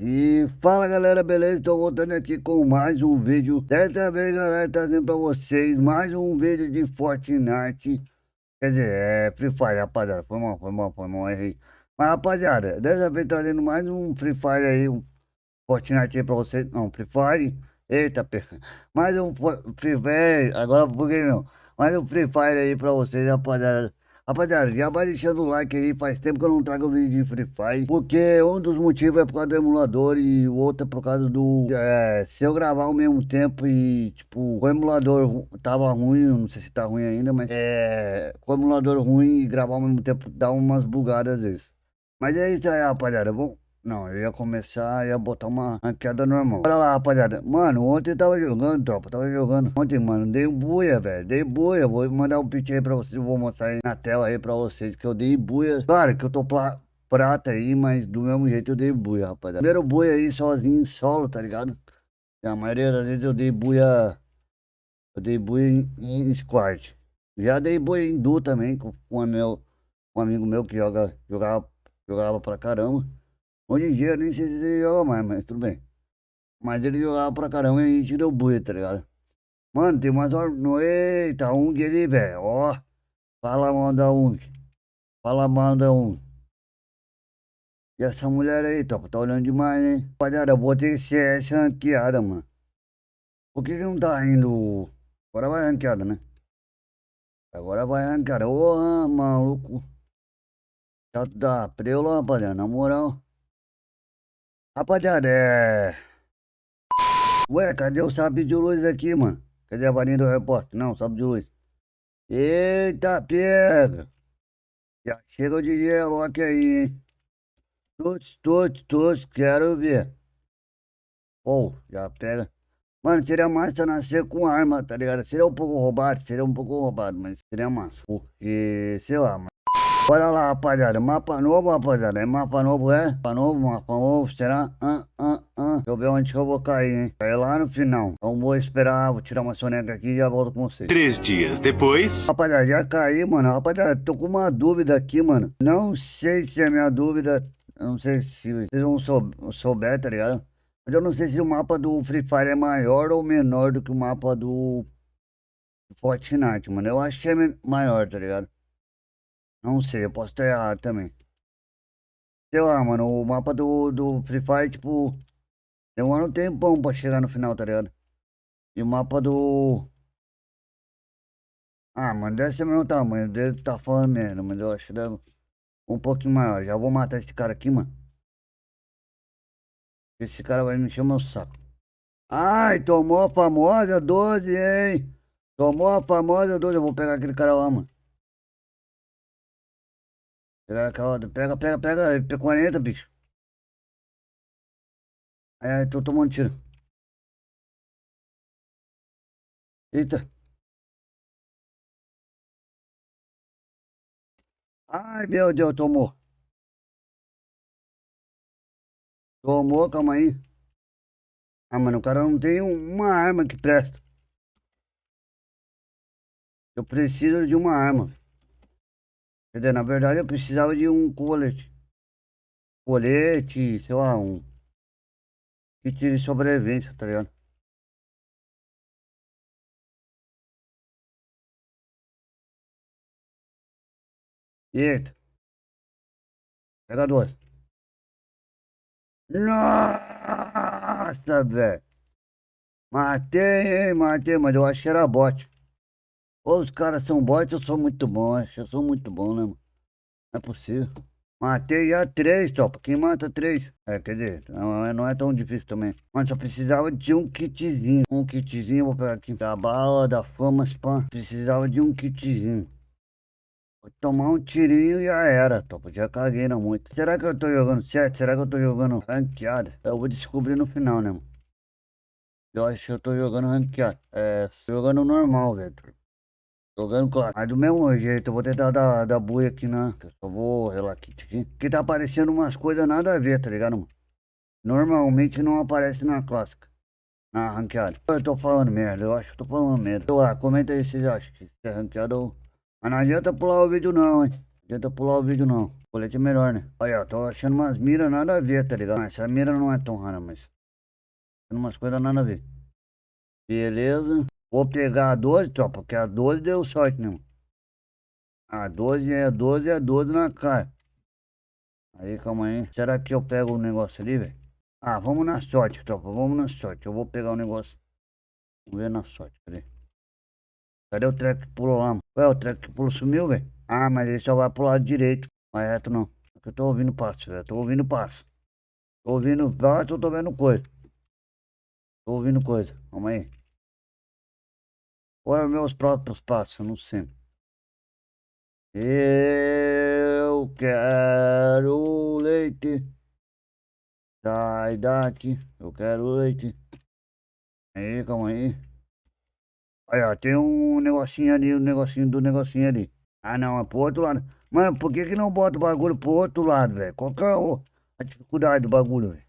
E fala galera, beleza? Estou voltando aqui com mais um vídeo. Dessa vez galera, trazendo pra vocês mais um vídeo de Fortnite. Quer dizer, é Free Fire rapaziada, foi mal, foi mal, foi mal, errei. Mas rapaziada, dessa vez trazendo mais um Free Fire aí, um Fortnite aí pra vocês. Não, Free Fire, eita, mais um Free Fire, agora por que não? Mais um Free Fire aí pra vocês rapaziada Rapaziada, já vai deixando o like aí, faz tempo que eu não trago vídeo de Free Fire, porque um dos motivos é por causa do emulador e o outro é por causa do... É, se eu gravar ao mesmo tempo e, tipo, o emulador tava ruim, não sei se tá ruim ainda, mas é... Com o emulador ruim e gravar ao mesmo tempo dá umas bugadas às vezes. Mas é isso aí, rapaziada, vamos... Não, eu ia começar, ia botar uma queda normal. Olha lá, rapaziada. Mano, ontem tava jogando, tropa. Tava jogando. Ontem, mano, dei buia, velho. Dei buia. Vou mandar um pitch aí pra vocês. Vou mostrar aí na tela aí pra vocês que eu dei buia. Claro que eu tô prata aí, mas do mesmo jeito eu dei buia, rapaziada. Primeiro buia aí sozinho, solo, tá ligado? E a maioria das vezes eu dei buia. Eu dei buia em, em squad. Já dei buia em duo também, com, com, meu, um amigo meu que joga, jogava, jogava pra caramba. Hoje em dia nem sei se ele joga mais, mas tudo bem. Mas ele jogava pra caramba e a gente deu buia, tá ligado? Mano, tem umas horas. Eita, Ung ali, velho. Ó. Fala mal da Ung. Fala mal da Ung. E essa mulher aí, top, tá olhando demais, hein? Rapaziada, eu botei CS ranqueada, mano. Por que que não tá indo? Agora vai ranqueada, né? Agora vai ranqueada. Ô, maluco. Já dá preula, rapaziada, na moral. Rapaziada, é... Ué, cadê o sabre de luz aqui, mano? Cadê a varinha do repórter? Não, sabre de luz. Eita, pega! Já chega o DJ Loki aí, hein? Todos, todos, todos, quero ver. Pô, já pega. Mano, seria massa nascer com arma, tá ligado? Seria um pouco roubado, seria um pouco roubado, mas seria massa. Porque, sei lá, mano. Bora lá, rapaziada. Mapa novo, rapaziada. É mapa novo, é? Mapa novo, mapa novo. Será? Ah, ah, ah. Deixa eu ver onde que eu vou cair, hein? Cair lá no final. Então vou esperar, vou tirar uma soneca aqui e já volto com vocês. Três dias depois. Rapaziada, já caí, mano. Rapaziada, tô com uma dúvida aqui, mano. Não sei se é minha dúvida. Não sei se vocês vão sou, souber, tá ligado? Mas eu não sei se o mapa do Free Fire é maior ou menor do que o mapa do Fortnite, mano. Eu acho que é maior, tá ligado? Não sei, eu posso estar errado também. Sei lá, mano, o mapa do, do Free Fire, tipo, demora um tempão pra chegar no final, tá ligado? E o mapa do... Ah, mano, deve ser o mesmo tamanho, estar tá falando merda, mas eu acho que deve um pouquinho maior. Já vou matar esse cara aqui, mano. Esse cara vai me encher o meu saco. Ai, tomou a famosa 12, hein? Tomou a famosa 12, eu vou pegar aquele cara lá, mano. Pega. Pega, pega, pega. P40, bicho. É, tô tomando tiro. Eita. Ai, meu Deus, tomou. Tomou, calma aí. Ah, mano, o cara não tem uma arma que presta. Eu preciso de uma arma. Entendeu? Na verdade eu precisava de um colete. Colete, sei lá, um kit de sobrevivência, tá ligado? Eita. Pega duas. Nossa, velho. Matei, matei, mas eu acho que era bot. Ou os caras são bots, eu sou muito bom, eu sou muito bom, né, mano? Não é possível. Matei já três, topa. Quem mata três? É, quer dizer, não, é, não é tão difícil também. Mas só precisava de um kitzinho. Um kitzinho, vou pegar aqui. Da bala, da fama, spam. Precisava de um kitzinho. Vou tomar um tirinho e já era, topa. Já caguei não muito. Será que eu tô jogando certo? Será que eu tô jogando ranqueada? Eu vou descobrir no final, né, mano? Eu acho que eu tô jogando ranqueada. É, jogando normal, velho. Jogando claro. Mas do mesmo jeito, eu vou tentar dar, dar buia aqui na. Eu só vou relaxar aqui. Que tá aparecendo umas coisas nada a ver, tá ligado, mano? Normalmente não aparece na clássica. Na ranqueada. Eu tô falando merda, eu acho que tô falando merda. Então, lá, comenta aí se vocês acham que é ranqueada ou. Mas não adianta pular o vídeo não, hein? tenta pular o vídeo não. Colete é melhor, né? Olha, tô achando umas miras nada a ver, tá ligado? Essa mira não é tão rara, mas... Achando umas coisas nada a ver. Beleza. Vou pegar a 12, tropa, porque a 12 deu sorte, mano? A 12 é 12, é 12 na cara. Aí, calma aí. Será que eu pego o negócio ali, velho? Ah, vamos na sorte, tropa. Vamos na sorte. Eu vou pegar o negócio. Vamos ver na sorte. Cadê? Cadê o treco que pulou lá? Ué, o treco que pulou sumiu, velho? Ah, mas ele só vai pro lado direito. Mas reto não. Eu tô ouvindo passo, velho. Tô ouvindo passo. Tô ouvindo passo, eu tô vendo coisa. Tô ouvindo coisa. Calma aí. Qual é os meus próprios passos? Não sei. Eu quero leite. Sai daqui. Eu quero leite. Aí, calma aí. Ó, tem um negocinho ali, um negocinho do negocinho ali. Ah, não, é pro outro lado. Mano, por que que não bota o bagulho pro outro lado, velho? Qual que é a dificuldade do bagulho, velho?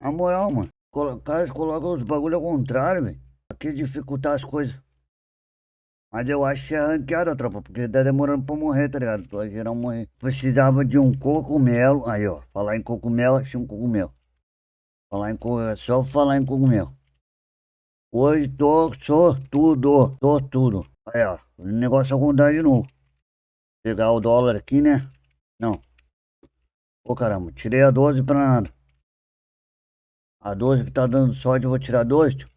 Na moral, mano. Colocar, colocam os bagulho ao contrário, velho. Aqui dificultar as coisas. Mas eu acho que é ranqueada, tropa, porque tá demorando pra morrer, tá ligado? Pra geral morrer. Precisava de um cogumelo. Aí, ó. Falar em cogumelo, achei um cogumelo. Falar em cogumelo, é só falar em cogumelo. Hoje tô sortudo, tô tudo. Aí, ó. O negócio é contar de novo. Pegar o dólar aqui, né? Não. Ô, caramba. Tirei a 12 pra nada. A 12 que tá dando sorte, eu vou tirar 2, tio.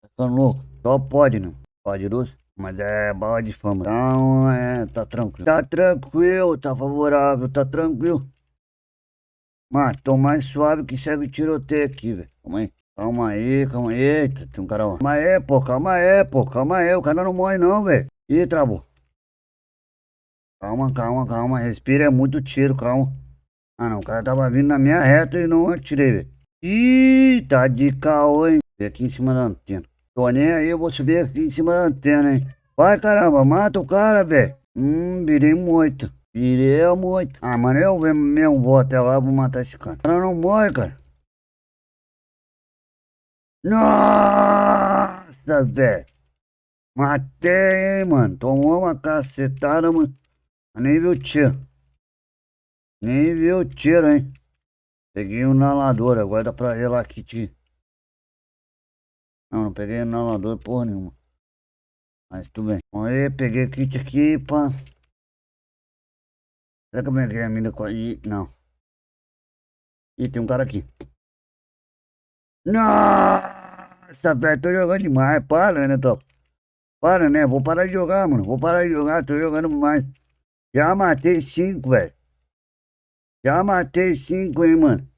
Tá ficando louco. Só pode, né? Pode 12. Mas é bala de fama. Então, é, tá tranquilo. Tá tranquilo, tá favorável, tá tranquilo. Mas tô mais suave que segue o tiroteio aqui, velho. Calma aí. Calma aí, calma aí. Eita, tem um cara lá. Calma aí, pô, calma aí, pô, calma aí. O cara não morre não, velho. Ih, travou. Calma, calma, calma. Respira, é muito tiro, calma. Ah, não, o cara tava vindo na minha reta e não atirei, velho. Ih, tá de caô, hein. Aqui em cima da antena. Tô nem aí, eu vou subir aqui em cima da antena, hein. Vai, caramba, mata o cara, velho. Hum, virei muito. Virei muito. Ah, mano, eu mesmo vou até lá, vou matar esse cara. O cara não morre, cara. Nossa, velho. Matei, hein, mano. Tomou uma cacetada, mano. Nem viu o tiro. Nem viu o tiro, hein. Peguei um nalador, agora dá pra relar kit. Não, não peguei inalador porra nenhuma. Mas tudo bem. Aí, peguei kit aqui, pá. Será que eu peguei a mina com aí? Não. Ih, tem um cara aqui. Nossa, velho, tô jogando demais. Para, né, top? Para, né? Vou parar de jogar, mano. Vou parar de jogar, tô jogando mais. Já matei cinco, velho. Já matei cinco, hein, mano.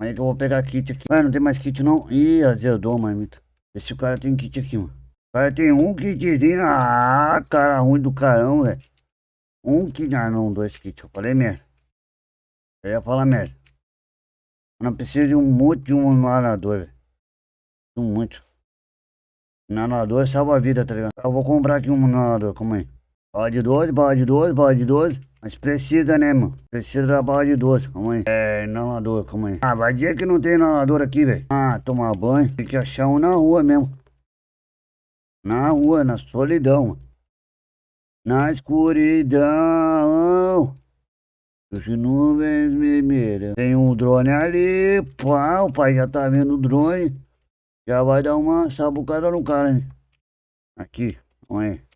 Aí que eu vou pegar kit aqui. Ué, não tem mais kit não? Ih, azedou, marmita. Esse cara tem kit aqui, mano. O cara tem um kitzinho. Ah, cara ruim do carão, velho. Um kit. Ah, não, dois kits. Eu falei merda. Eu ia falar merda. Não precisa de um monte de um nadador, velho. Um muito. Nadador salva a vida, tá ligado? Eu vou comprar aqui um nadador, calma aí. Bala de 12, bala de 12, bala de 12. Mas precisa, né, mano? Precisa da bala de doce, calma aí. É, inalador, calma aí. Ah, vai dizer que não tem inalador aqui, velho. Ah, tomar banho. Tem que achar um na rua mesmo. Na rua, na solidão, mano. Na escuridão. Os nuvens vermelhas. Tem um drone ali, pá, o pai já tá vendo o drone. Já vai dar uma sabucada no cara, hein? Aqui, olha aí.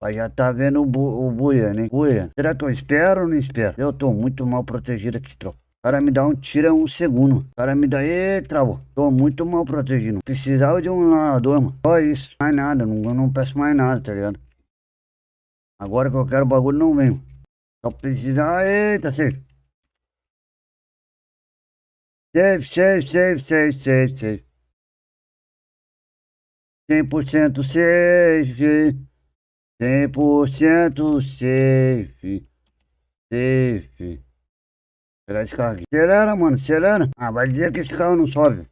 Aí já tá vendo o, bu o buia, né? Buia. Será que eu espero ou não espero? Eu tô muito mal protegido aqui, tropa. O cara me dá um tiro em um segundo. O cara me dá... Ê, travou. Tô muito mal protegido. Precisava de um nadador, mano. Só isso. Mais nada. Não, não peço mais nada, tá ligado? Agora que eu quero o bagulho, não vem. Só precisa... Eita, safe. Safe, safe, safe, safe, safe, safe. 100% safe. 100% safe. Safe. Carro aqui. Acelera, mano, acelera. Ah, vai dizer que esse carro não sobe.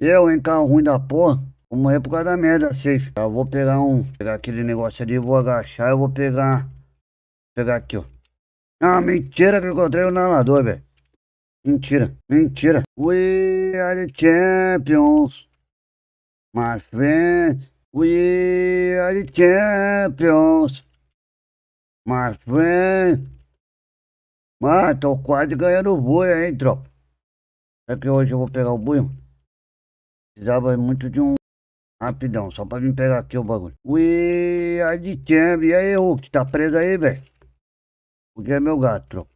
Eu, em carro ruim da porra, vou morrer por causa da merda safe. Eu vou pegar um, pegar aquele negócio ali, vou agachar, eu vou pegar, pegar aqui, ó. Ah, mentira que eu encontrei o nalador, velho. Mentira, mentira. We are champions, my friends. We are the champions. Mas, vem. Mas, tô quase ganhando o boi aí, tropa. É que hoje eu vou pegar o boi, mano. Precisava muito de um rapidão, só pra vir pegar aqui o bagulho. Ui, a de champ. E aí, Hulk, tá preso aí, velho? Porque é meu gato, tropa.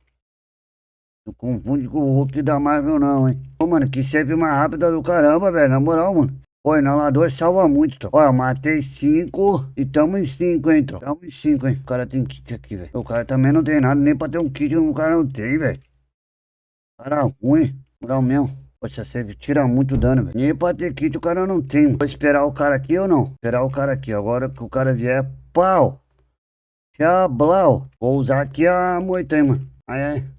Não confunde com o Hulk da Marvel, não, hein? Ô, mano, que sempre mais rápida do caramba, velho. Na moral, mano. Pô, inalador salva muito, tropa. Ó, matei cinco e tamo em cinco, hein, tropa. Tamo em cinco, hein. O cara tem kit aqui, velho. O cara também não tem nada, nem pra ter um kit, o cara não tem, velho. Cara ruim, moral mesmo. Poxa, você tira muito dano, velho. Nem pra ter kit o cara não tem. Vou esperar o cara aqui ou não? Esperar o cara aqui. Agora que o cara vier, pau. Tchau, blau. Vou usar aqui a moita, hein, mano. Aí, aí.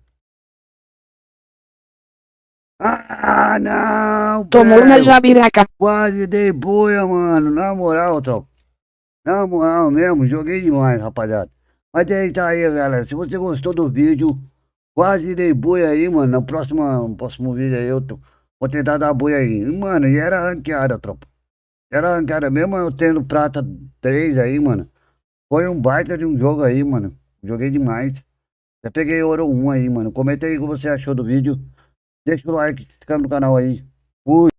Ah, não! Tomou na jabiraca. Quase dei boia, mano. Na moral, tropa. Na moral mesmo, joguei demais, rapaziada. Mas é isso aí, galera. Se você gostou do vídeo, quase dei boia aí, mano. No próximo, no próximo vídeo aí eu tô, vou tentar dar boia aí. Mano, e era ranqueada, tropa. Era ranqueada mesmo eu tendo prata 3 aí, mano. Foi um baita de um jogo aí, mano. Joguei demais. Já peguei ouro 1 aí, mano. Comenta aí o que você achou do vídeo. Deixa o like, se inscreve no canal aí. Fui.